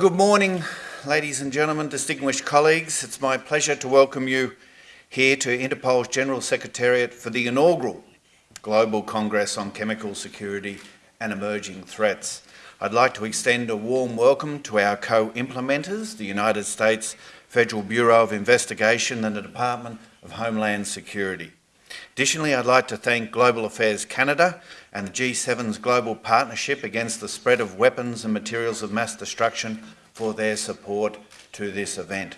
Good morning, ladies and gentlemen, distinguished colleagues. It's my pleasure to welcome you here to Interpol's General Secretariat for the inaugural Global Congress on Chemical Security and Emerging Threats. I'd like to extend a warm welcome to our co-implementers, the United States Federal Bureau of Investigation and the Department of Homeland Security. Additionally, I'd like to thank Global Affairs Canada and the G7's Global Partnership Against the Spread of Weapons and Materials of Mass Destruction for their support to this event.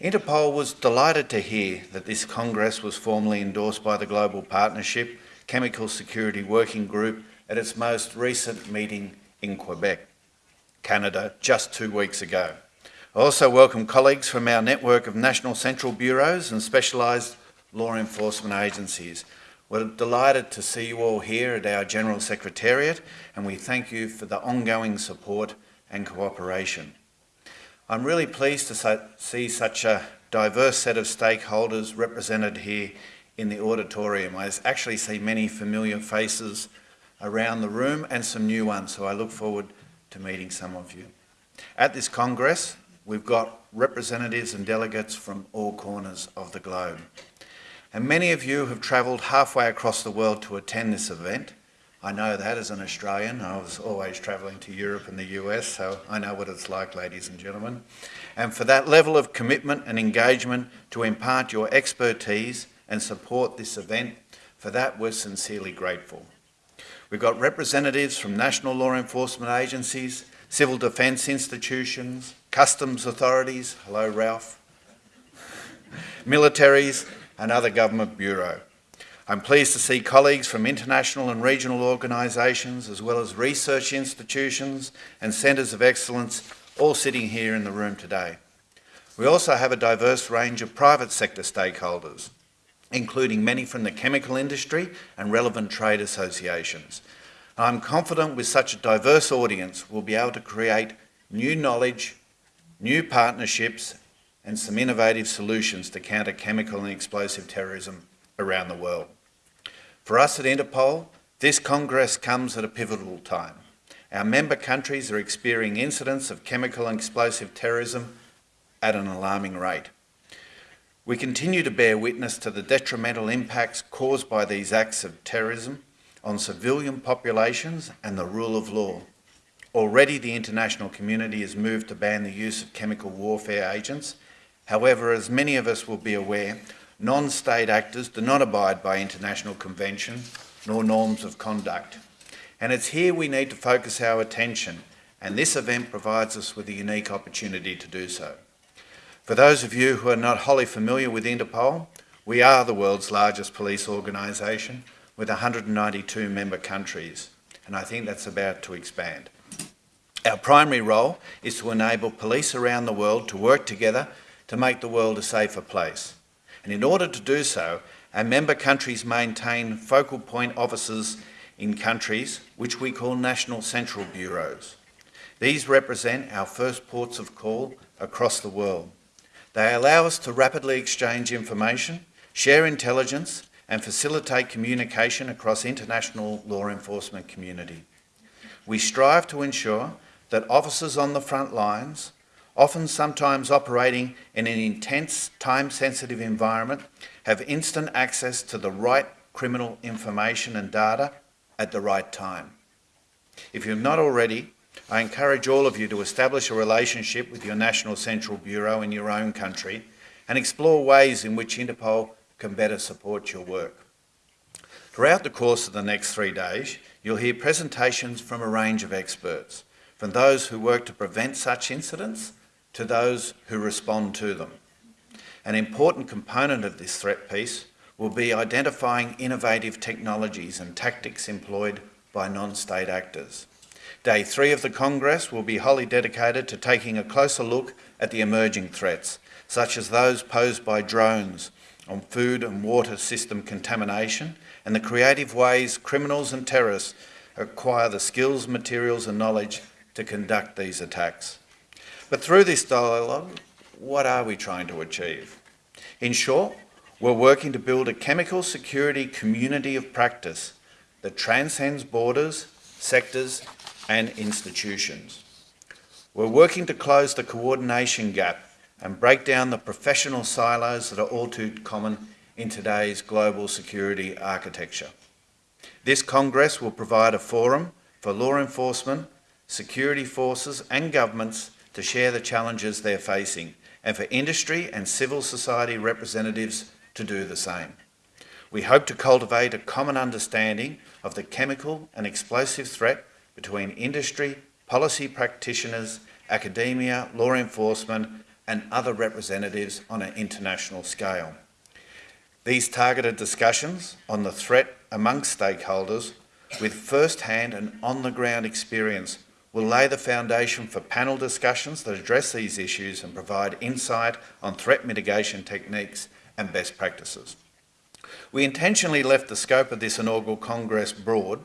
Interpol was delighted to hear that this Congress was formally endorsed by the Global Partnership Chemical Security Working Group at its most recent meeting in Quebec, Canada, just two weeks ago. I also welcome colleagues from our network of national central bureaus and specialised law enforcement agencies. We're delighted to see you all here at our General Secretariat and we thank you for the ongoing support and cooperation. I'm really pleased to see such a diverse set of stakeholders represented here in the auditorium. I actually see many familiar faces around the room and some new ones, so I look forward to meeting some of you. At this Congress, we've got representatives and delegates from all corners of the globe. And many of you have travelled halfway across the world to attend this event. I know that as an Australian. I was always travelling to Europe and the US, so I know what it's like, ladies and gentlemen. And for that level of commitment and engagement to impart your expertise and support this event, for that we're sincerely grateful. We've got representatives from national law enforcement agencies, civil defence institutions, customs authorities, hello Ralph, militaries and other government bureau. I'm pleased to see colleagues from international and regional organisations as well as research institutions and centres of excellence all sitting here in the room today. We also have a diverse range of private sector stakeholders, including many from the chemical industry and relevant trade associations. I'm confident with such a diverse audience we'll be able to create new knowledge, new partnerships and some innovative solutions to counter chemical and explosive terrorism around the world. For us at Interpol, this Congress comes at a pivotal time. Our member countries are experiencing incidents of chemical and explosive terrorism at an alarming rate. We continue to bear witness to the detrimental impacts caused by these acts of terrorism on civilian populations and the rule of law. Already the international community has moved to ban the use of chemical warfare agents However, as many of us will be aware, non-state actors do not abide by international convention nor norms of conduct. And it's here we need to focus our attention, and this event provides us with a unique opportunity to do so. For those of you who are not wholly familiar with Interpol, we are the world's largest police organisation with 192 member countries, and I think that's about to expand. Our primary role is to enable police around the world to work together to make the world a safer place. And in order to do so, our member countries maintain focal point offices in countries which we call National Central Bureaus. These represent our first ports of call across the world. They allow us to rapidly exchange information, share intelligence and facilitate communication across international law enforcement community. We strive to ensure that officers on the front lines often sometimes operating in an intense, time-sensitive environment, have instant access to the right criminal information and data at the right time. If you're not already, I encourage all of you to establish a relationship with your National Central Bureau in your own country and explore ways in which Interpol can better support your work. Throughout the course of the next three days, you'll hear presentations from a range of experts, from those who work to prevent such incidents to those who respond to them. An important component of this threat piece will be identifying innovative technologies and tactics employed by non-state actors. Day three of the Congress will be wholly dedicated to taking a closer look at the emerging threats, such as those posed by drones on food and water system contamination and the creative ways criminals and terrorists acquire the skills, materials and knowledge to conduct these attacks. But through this dialogue, what are we trying to achieve? In short, we're working to build a chemical security community of practice that transcends borders, sectors and institutions. We're working to close the coordination gap and break down the professional silos that are all too common in today's global security architecture. This Congress will provide a forum for law enforcement, security forces and governments to share the challenges they're facing and for industry and civil society representatives to do the same. We hope to cultivate a common understanding of the chemical and explosive threat between industry, policy practitioners, academia, law enforcement and other representatives on an international scale. These targeted discussions on the threat amongst stakeholders with first-hand and on-the-ground experience will lay the foundation for panel discussions that address these issues and provide insight on threat mitigation techniques and best practices. We intentionally left the scope of this inaugural Congress broad.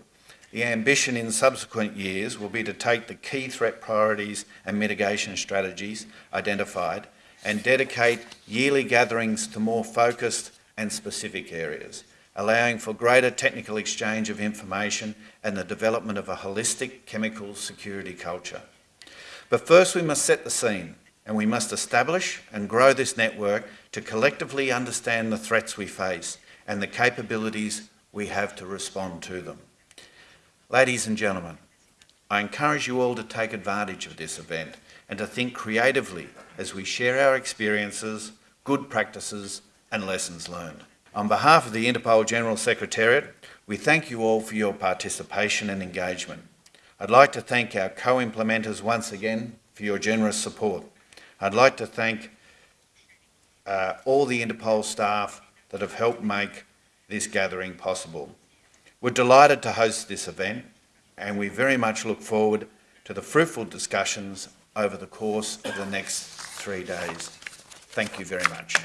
The ambition in subsequent years will be to take the key threat priorities and mitigation strategies identified and dedicate yearly gatherings to more focused and specific areas, allowing for greater technical exchange of information and the development of a holistic chemical security culture. But first we must set the scene and we must establish and grow this network to collectively understand the threats we face and the capabilities we have to respond to them. Ladies and gentlemen, I encourage you all to take advantage of this event and to think creatively as we share our experiences, good practices and lessons learned. On behalf of the Interpol General Secretariat, we thank you all for your participation and engagement. I'd like to thank our co-implementers once again for your generous support. I'd like to thank uh, all the Interpol staff that have helped make this gathering possible. We're delighted to host this event and we very much look forward to the fruitful discussions over the course of the next three days. Thank you very much.